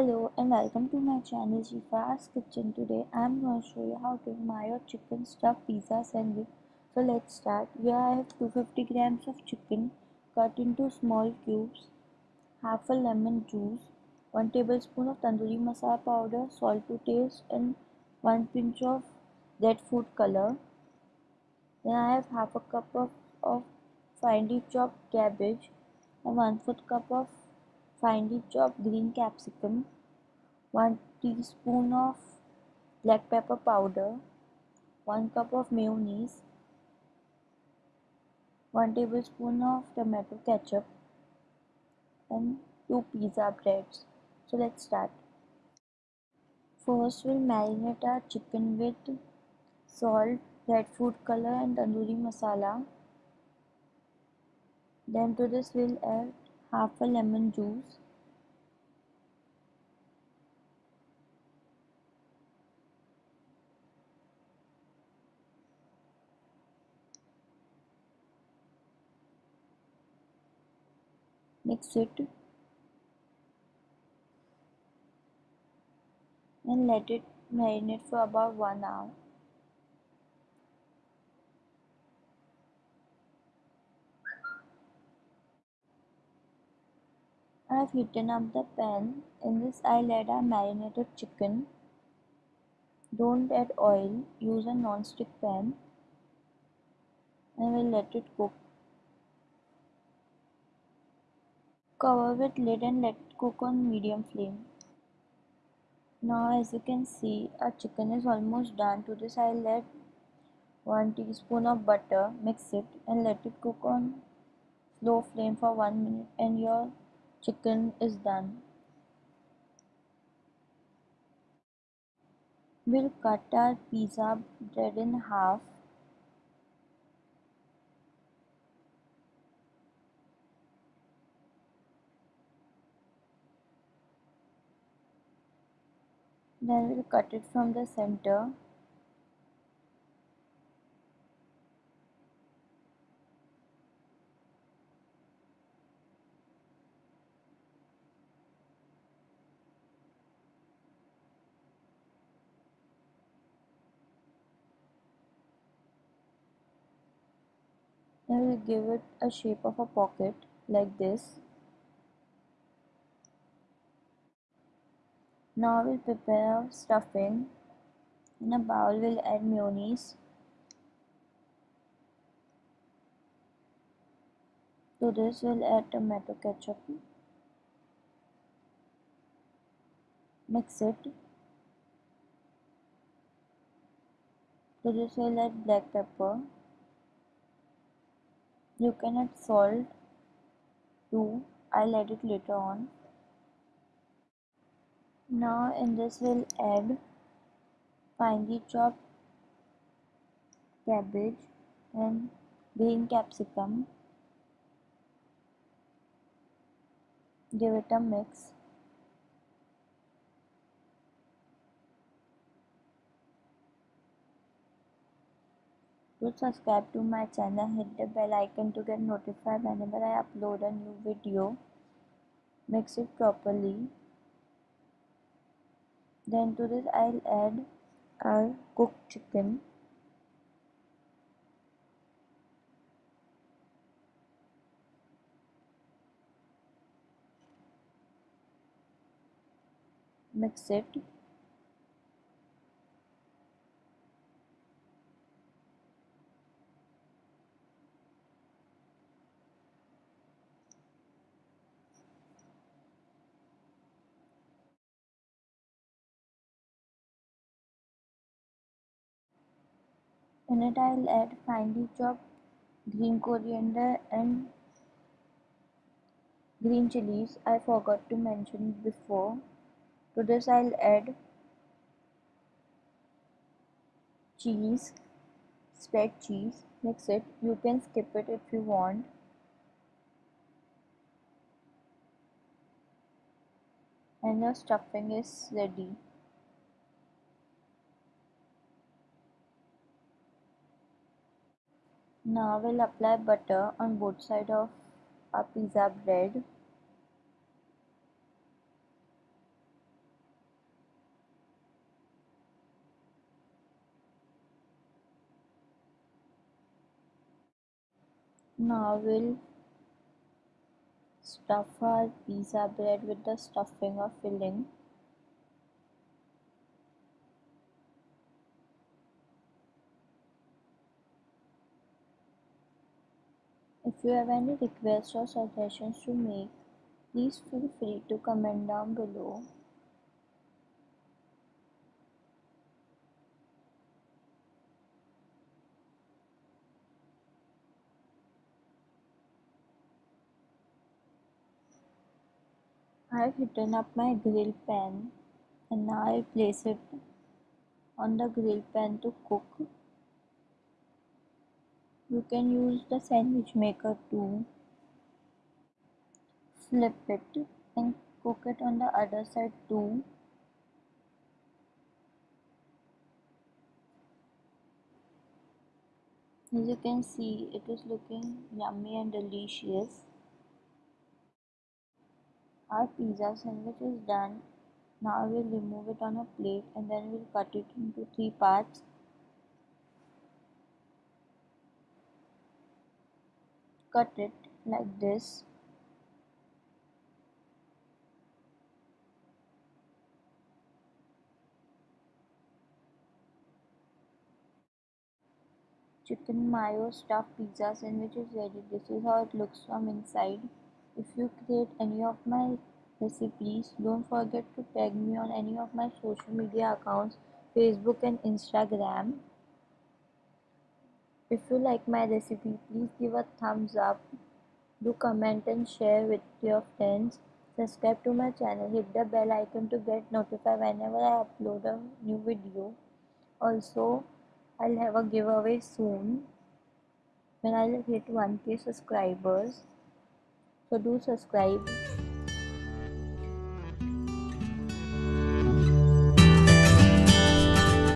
Hello and welcome to my channel Shifa's Kitchen. Today I'm going to show you how to make mayo chicken stuffed pizza sandwich. So let's start. Here I have 250 grams of chicken cut into small cubes, half a lemon juice, 1 tablespoon of tandoori masala powder, salt to taste and 1 pinch of red food color. Then I have half a cup of, of finely chopped cabbage and 1 4th cup of finely chopped green capsicum, 1 teaspoon of black pepper powder, 1 cup of mayonnaise, 1 tablespoon of tomato ketchup and 2 pizza breads. So let's start. First we'll marinate our chicken with salt, red food color and tandoori masala. Then to this we'll add half a lemon juice. Mix it. And let it marinate for about 1 hour I've heated up the pan. In this I'll add our marinated chicken. Don't add oil. Use a non-stick pan. And we'll let it cook. Cover with lid and let it cook on medium flame. Now as you can see our chicken is almost done. To this I'll add 1 teaspoon of butter. Mix it and let it cook on slow flame for 1 minute and your chicken is done. We'll cut our pizza bread in half. Then we'll cut it from the center. Then we'll give it a shape of a pocket like this. Now we'll prepare stuffing. In a bowl we'll add mayonnaise. To this we'll add tomato ketchup. Mix it. To this we'll add black pepper. You can add salt too. I'll add it later on. Now in this we'll add finely chopped cabbage and green capsicum. Give it a mix. Do subscribe to my channel, hit the bell icon to get notified whenever I upload a new video. Mix it properly. Then to this I'll add our cooked chicken. Mix it. In it I'll add finely chopped green coriander and green chilies. I forgot to mention before. To this I'll add cheese, spread cheese, mix it. You can skip it if you want. And your stuffing is ready. Now we'll apply butter on both sides of our pizza bread. Now we'll stuff our pizza bread with the stuffing or filling. If you have any requests or suggestions to make, please feel free to comment down below. I have heated up my grill pan and now I'll place it on the grill pan to cook. You can use the sandwich maker to Flip it and cook it on the other side too. As you can see, it is looking yummy and delicious. Our pizza sandwich is done. Now we'll remove it on a plate and then we'll cut it into three parts. Cut it like this. Chicken mayo stuffed pizza sandwich is ready. This is how it looks from inside. If you create any of my recipes, don't forget to tag me on any of my social media accounts, Facebook and Instagram. If you like my recipe, please give a thumbs up. Do comment and share with your friends. Subscribe to my channel, hit the bell icon to get notified whenever I upload a new video. Also, I'll have a giveaway soon when I'll hit 1k subscribers so do subscribe